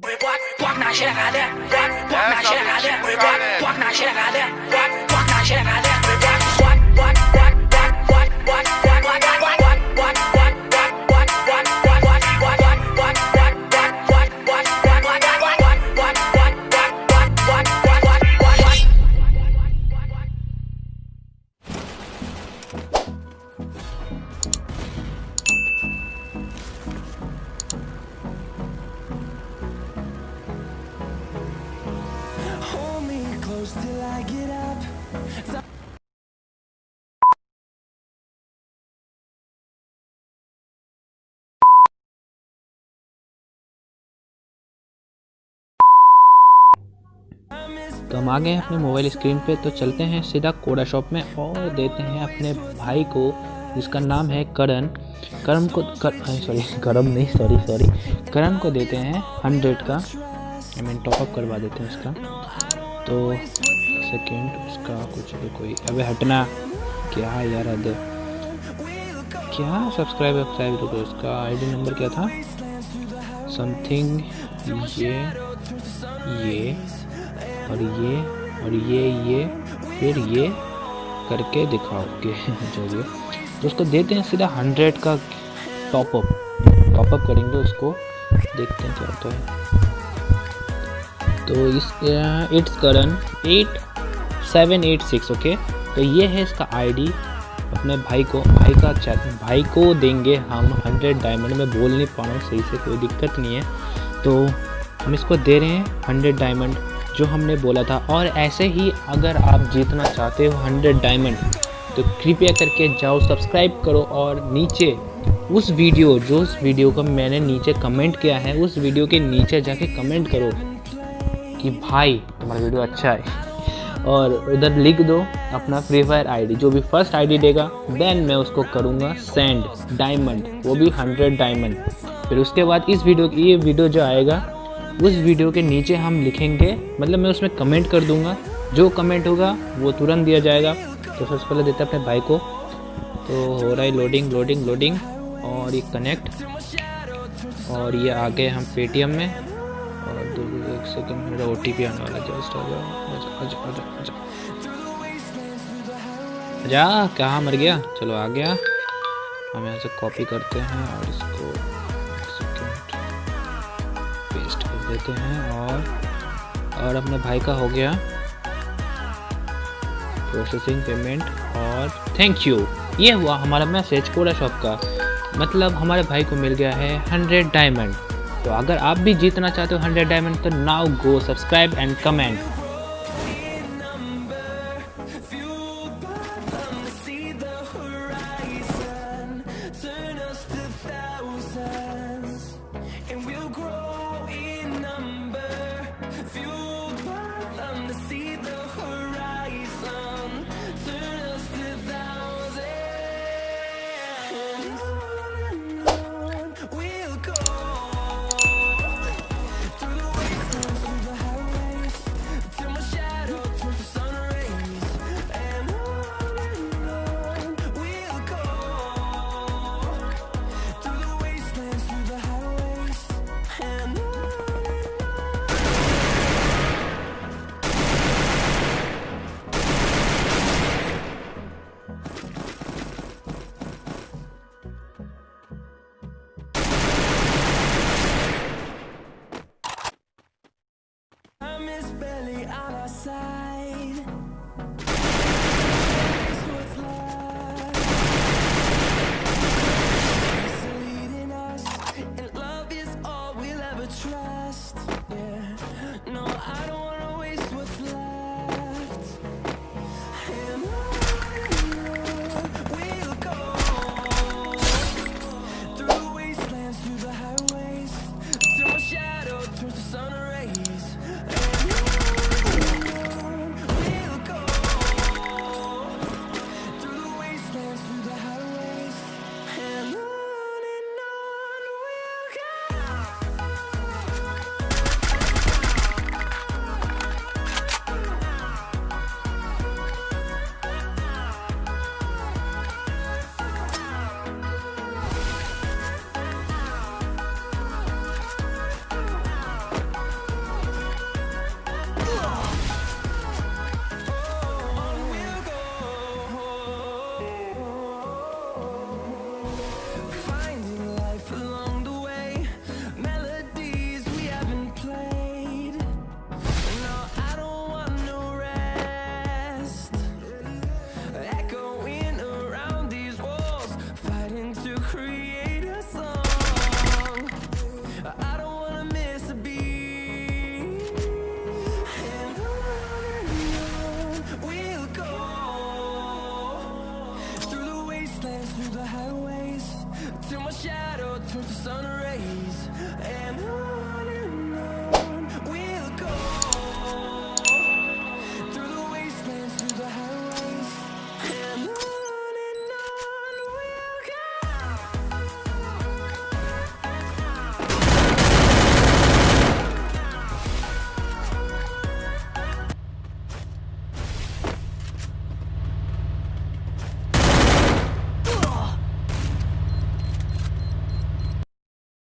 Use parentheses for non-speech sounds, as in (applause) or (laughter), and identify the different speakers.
Speaker 1: That's how
Speaker 2: तो हम आ गए हैं अपने मोबाइल स्क्रीन पे तो चलते हैं सीधा कोडा शॉप में और देते हैं अपने भाई को, जिसका नाम है करण। करम को, कर सॉरी करम नहीं सॉरी (laughs) सॉरी करण को देते हैं हंड्रेड का। आई मीन टॉपअप करवा देते हैं उसका। तो सेकेंड उसका कुछ भी कोई, अबे हटना। क्या यार, हद क्या सब्सक्राइब वब्सक्राइब तो उसका? आईडी नंबर क्या था? समथिंग ये ये। और ये और ये ये, फिर ये करके दिखाओगे (laughs) जो भी तो उसको देते हैं सीधा हंड्रेड का टॉपअप टॉपअप करेंगे उसको, देखते हैं क्या होता है। तो इस it's Karan eight seven eight six okay तो ये है इसका आईडी अपने भाई को, भाई का चैट भाई को देंगे हम हंड्रेड डायमंड में, बोल नहीं पा रहा हूँ, सही से कोई दिक्कत नहीं है। तो हम इसको दे रहे हैं हंड्रेड डायमंड जो हमने बोला था। और ऐसे ही अगर आप जीतना चाहते हो हंड्रेड डायमंड तो कृपया करके जाओ, सब्सक्राइब करो और नीचे उस वीडियो, जो उस वीडियो को मैंने नीचे कमेंट किया है, उस वीडियो के नीचे जाके कमेंट करो कि भाई, तुम्हारा वीडियो अच्छा है। और उधर लिख दो अपना फ्री फायर आईडी जो भी फ़र्स्ट आईडी देगा देन मैं उसको करूँगा सेंड डायमंड, वो भी हंड्रेड डायमंड। फिर उसके बाद इस वीडियो, ये वीडियो जो आएगा उस वीडियो के नीचे हम लिखेंगे मतलब मैं उसमें कमेंट कर दूँगा। जो कमेंट होगा, वो तुरंत दिया जाएगा। तो सबसे पहले देते अपने भाई को। तो हो रहा है लोडिंग लोडिंग लोडिंग और ये कनेक्ट और ये आ गए हम पेटीएम में। और दो एक सेकंड मेरा ओ टी पी आने वाला जस्ट आ आजा आजा कहाँ मर गया? चलो आ गया। हम यहाँ से कॉपी करते हैं और इसको देते हैं और और अपने भाई का हो गया प्रोसेसिंग पेमेंट और थैंक यू ये हुआ हमारा मैसेज कोडा शॉप का। मतलब हमारे भाई को मिल गया है हंड्रेड डायमंड तो अगर आप भी जीतना चाहते हो हंड्रेड डायमंड तो now go subscribe and comment
Speaker 1: through the highways Till my shadow turns to sun rays And on and on We'll go.